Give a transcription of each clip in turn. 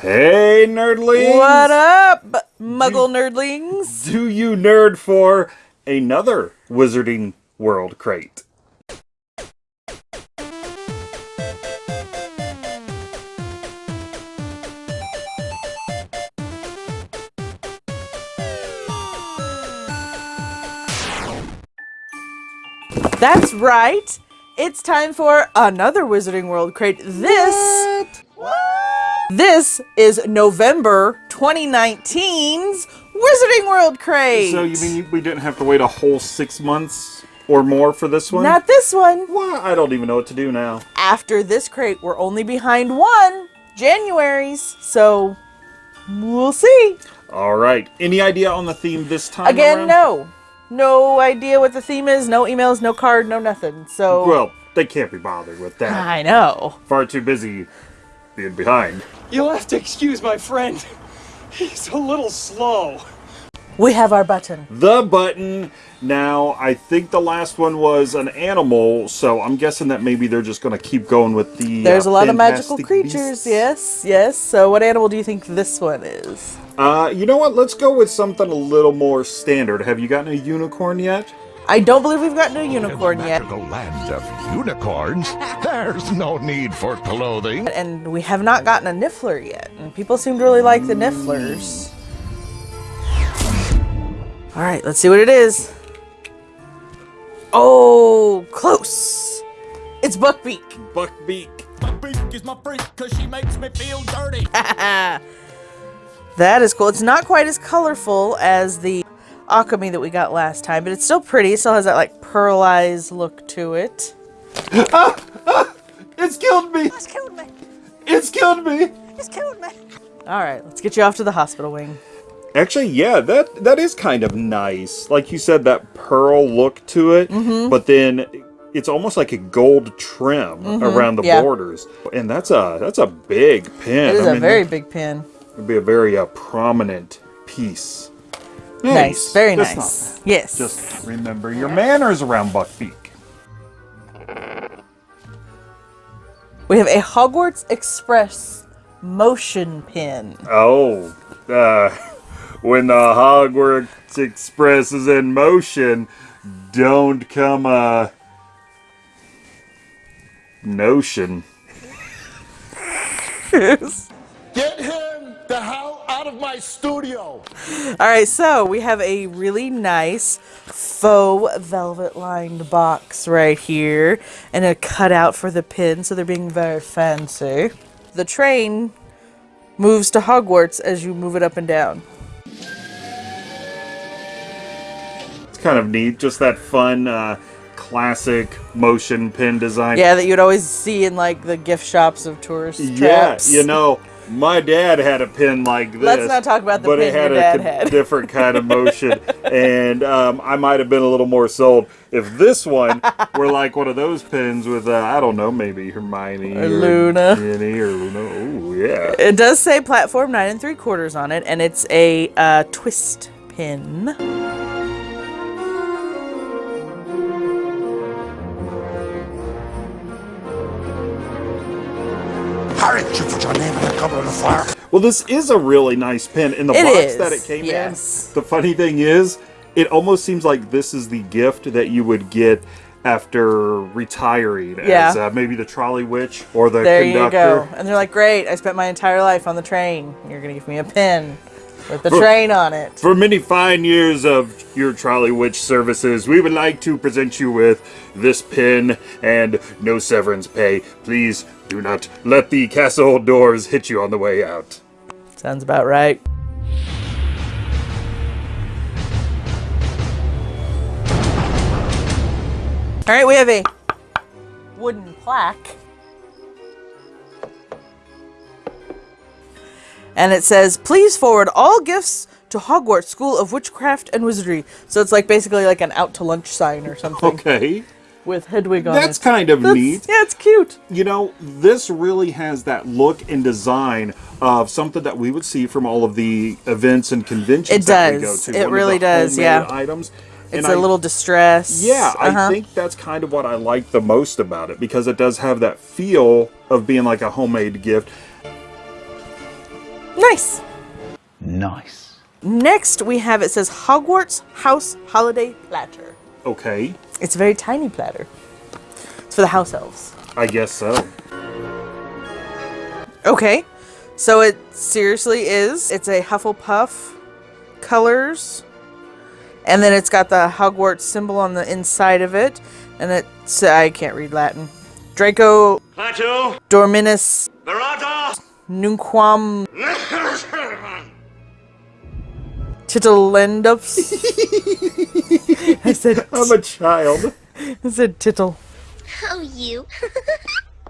Hey, nerdlings! What up, muggle nerdlings? Do you nerd for another Wizarding World crate? That's right. It's time for another Wizarding World crate. This This is November 2019's Wizarding World crate. So you mean we didn't have to wait a whole six months or more for this one? Not this one. Well, I don't even know what to do now. After this crate, we're only behind one, January's. So we'll see. All right. Any idea on the theme this time? Again, around? no. No idea what the theme is, no emails, no card, no nothing. So Well, they can't be bothered with that. I know. Far too busy being behind. You'll have to excuse my friend. He's a little slow. We have our button. The button. Now, I think the last one was an animal, so I'm guessing that maybe they're just going to keep going with the. There's uh, a lot of magical creatures, beasts. yes, yes. So what animal do you think this one is? Uh, you know what? Let's go with something a little more standard. Have you gotten a unicorn yet? I don't believe we've gotten a unicorn In the yet. magical land of unicorns, there's no need for clothing. And we have not gotten a Niffler yet. And people seem to really like the Nifflers. Alright, let's see what it is. Oh, close. It's Buckbeak. Buckbeak. My beak is my freak cause she makes me feel dirty. That is cool. It's not quite as colorful as the Occamy that we got last time, but it's still pretty. It still has that like pearlized look to it. It's killed me! It's killed me. It's killed me! It's killed me. All right, let's get you off to the hospital wing. Actually, yeah, that that is kind of nice. Like you said, that pearl look to it, Mm-hmm. but then it's almost like a gold trim around the yeah. borders, and that's a that's a big pin. It is I a mean, very big pin. It would be a very uh, prominent piece. Nice, very That's nice. Yes. Just remember your manners around Buckbeak. We have a Hogwarts Express motion pin. Oh, uh, when the Hogwarts Express is in motion, don't come a notion. Get him the hell out of my studio. All right, so we have a really nice faux velvet lined box right here and a cutout for the pin, so they're being very fancy. The train moves to Hogwarts as you move it up and down. It's kind of neat, just that fun, uh, classic motion pin design. Yeah, that you'd always see in like the gift shops of tourist Yeah, traps. you know, my dad had a pin like this. Let's not talk about the but pin it had your a dad con- had. different kind of motion, and um, I might have been a little more sold if this one were like one of those pins with uh, I don't know, maybe Hermione Or Luna. Ginny or Luna. Oh yeah. It does say platform nine and three quarters on it, and it's a uh, twist pin. Your name the cover of the. Well, this is a really nice pin. In the It box is, that it came yes. in, the funny thing is, it almost seems like this is the gift that you would get after retiring Yeah. as uh, maybe the trolley witch or the There you go. And they're like, great, I spent my entire life on the train. You're going to give me a pin with the For- train on it. For many fine years of your trolley witch services, we would like to present you with this pin and no severance pay. Please do not let the castle doors hit you on the way out. Sounds about right. All right, we have a wooden plaque. And it says, please forward all gifts to Hogwarts School of Witchcraft and Wizardry. So it's like basically like an out to lunch sign or something Okay. with Hedwig on That's it. kind of That's- neat. Yeah, it's cute. You know, this really has that look and design of something that we would see from all of the events and conventions It that we go does. to. It One really does, yeah. Items. It's And a I- little distress. Yeah, I Uh-huh. think that's kind of what I like the most about it because it does have that feel of being like a homemade gift. Nice. Nice. Next, we have it says Hogwarts House Holiday Platter. Okay, It's a very tiny platter. It's for the house elves. I guess so. Okay, so it seriously is. It's a Hufflepuff colors, and then it's got the Hogwarts symbol on the inside of it, and it's I can't read Latin. Draco Plateau, Dorminus Verata, Nunquam Tittlendus. I said I'm a child. I said tittle. Oh, you.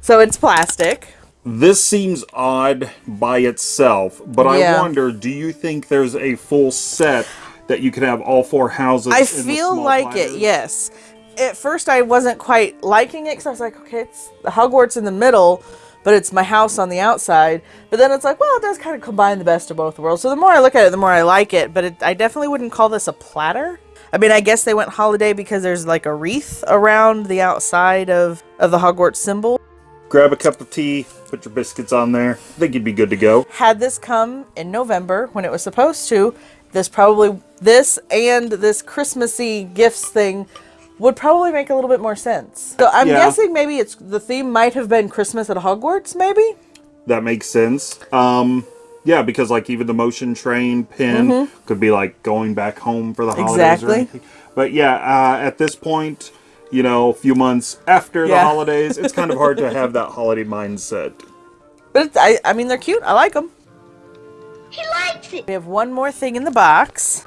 So it's plastic. This seems odd by itself, but Yeah. I wonder, do you think there's a full set that you could have all four houses I in the feel small like it, yes. At first, I wasn't quite liking it because I was like, okay, it's the Hogwarts in the middle, but it's my house on the outside. But then it's like, well, it does kind of combine the best of both worlds. So the more I look at it, the more I like it. But it, I definitely wouldn't call this a platter. I mean, I guess they went holiday because there's like a wreath around the outside of, of the Hogwarts symbol. Grab a cup of tea, put your biscuits on there. I think you'd be good to go. Had this come in November when it was supposed to, this probably, this and this Christmassy gifts thing would probably make a little bit more sense. So I'm Yeah. guessing maybe it's the theme might have been Christmas at Hogwarts, maybe? That makes sense. Um, yeah, because like even the motion train pin could be like going back home for the holidays. Exactly. or anything. But yeah, uh, at this point, you know, a few months after the holidays, it's kind of hard to have that holiday mindset. But it's, I, I mean, they're cute. I like them. He likes it. We have one more thing in the box.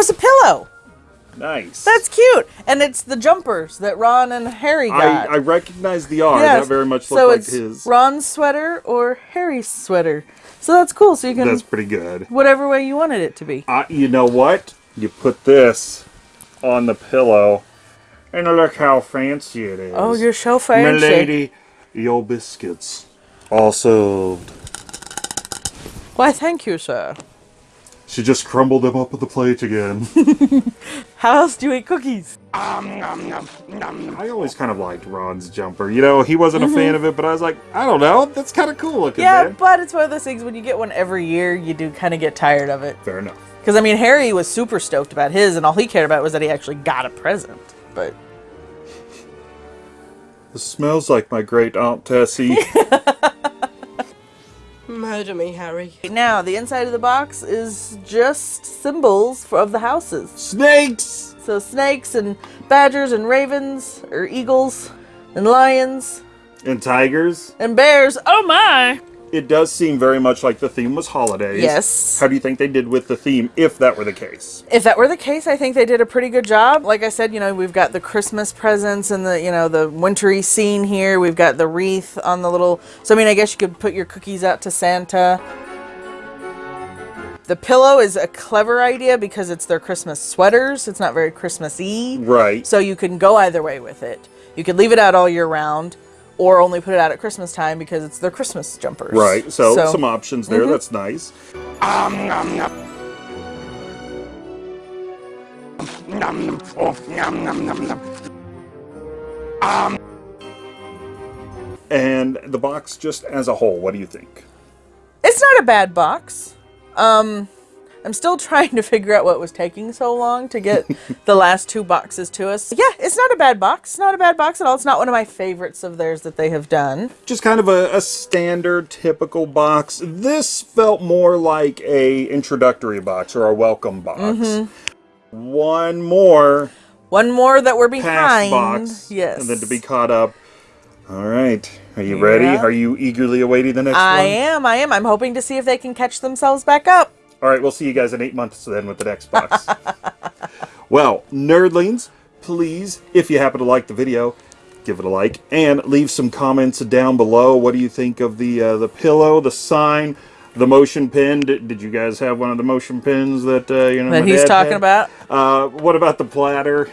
It's a pillow. Nice. That's cute. And it's the jumpers that Ron and Harry I, got. I recognize the R. Yes. That very much so like it's his. Ron's sweater or Harry's sweater. So that's cool. So you can That's pretty good. whatever way you wanted it to be. Uh, you know what? You put this on the pillow, and look how fancy it is. Oh, you're so fancy. Milady, your biscuits. Also, Why, thank you, sir. She just crumbled them up on the plate again. How else do you eat cookies? Um, I always kind of liked Ron's jumper. You know, he wasn't Mm-hmm. a fan of it, but I was like, I don't know, that's kind of cool looking, Yeah, man. but it's one of those things when you get one every year, you do kind of get tired of it. Fair enough. Because, I mean, Harry was super stoked about his, and all he cared about was that he actually got a present. But This smells like my great Aunt Tessie. Murder me, Harry. now, the inside of the box is just symbols for, of the houses. Snakes! So, snakes and badgers and ravens, or eagles and lions And tigers. and bears. Oh my! It does seem very much like the theme was holidays. Yes. How do you think they did with the theme, if that were the case? If that were the case, I think they did a pretty good job. Like I said, you know, we've got the Christmas presents and the, you know, the wintry scene here. We've got the wreath on the little. So, I mean, I guess you could put your cookies out to Santa. The pillow is a clever idea because it's their Christmas sweaters. It's not very Christmassy. Right. So you can go either way with it. You could leave it out all year round or only put it out at Christmas time because it's their Christmas jumpers. Right. So, So- some options there. Mhm. That's nice. And the box just as a whole, what do you think? It's not a bad box. Um, I'm still trying to figure out what was taking so long to get the last two boxes to us. Yeah, it's not a bad box. It's not a bad box at all. It's not one of my favorites of theirs that they have done. Just kind of a, a standard, typical box. This felt more like a introductory box or a welcome box. Mm-hmm. One more One more that we're behind. box, Yes. and then to be caught up. All right, are you ready? Are you eagerly awaiting the next I one? am. I am. I'm hoping to see if they can catch themselves back up. All right, we'll see you guys in eight months then with the next box. well, nerdlings, please, if you happen to like the video, give it a like and leave some comments down below. What do you think of the uh, the pillow, the sign, the motion pin? Did, did you guys have one of the motion pins that uh, you know That he's talking had? about. Uh, what about the platter?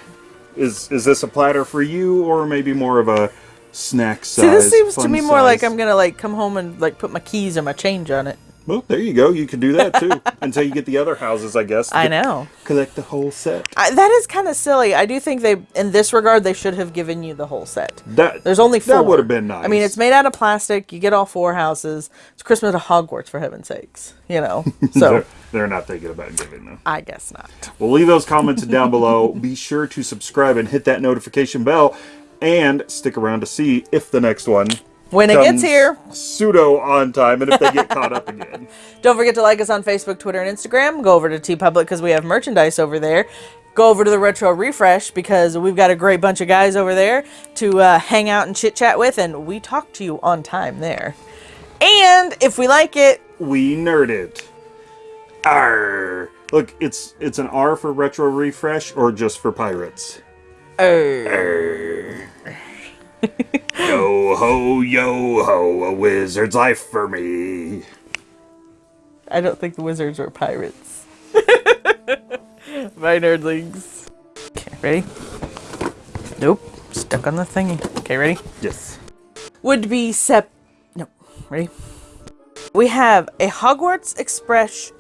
Is is this a platter for you, or maybe more of a snack size? See, this seems to me more like? I'm gonna like come home and like put my keys or my change on it. Well, there you go. You can do that too until you get the other houses, I guess. I know. Collect the whole set. I, that is kind of silly. I do think they, in this regard, they should have given you the whole set. That There's only four. That would have been nice. I mean, it's made out of plastic. You get all four houses. It's Christmas at Hogwarts, for heaven's sakes. You know. So They're, they're not thinking about giving them. I guess not. Well, leave those comments down below. Be sure to subscribe and hit that notification bell, and stick around to see if the next one When it gets here, pseudo on time, and if they get caught up again. don't forget to like us on Facebook, Twitter, and Instagram. Go over to TeePublic because we have merchandise over there. Go over to the Retro Refresh because we've got a great bunch of guys over there to uh, hang out and chit chat with, and we talk to you on time there. And if we like it, We nerd it. Arr. Look, it's it's an R for retro refresh or just for pirates. Arr. yo ho yo ho, a wizard's life for me. I don't think the wizards were pirates. Bye, nerdlings. Okay, ready? Nope. Stuck on the thingy. Okay, ready? Yes. Would be sep. No, ready? We have a Hogwarts Express